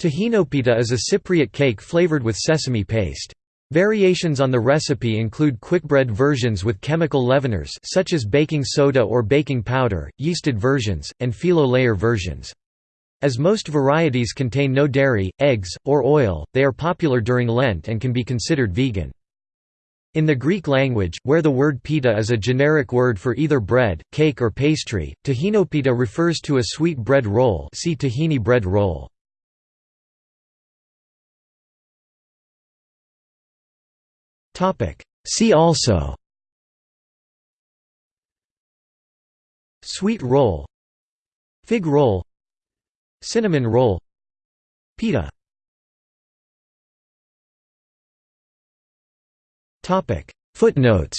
Tahinopita is a Cypriot cake flavored with sesame paste. Variations on the recipe include quickbread versions with chemical leaveners such as baking soda or baking powder, yeasted versions, and phyllo layer versions. As most varieties contain no dairy, eggs, or oil, they are popular during Lent and can be considered vegan. In the Greek language, where the word pita is a generic word for either bread, cake or pastry, tahinopita refers to a sweet bread roll see tahini bread roll. See also Sweet roll Fig roll Cinnamon roll Pita Footnotes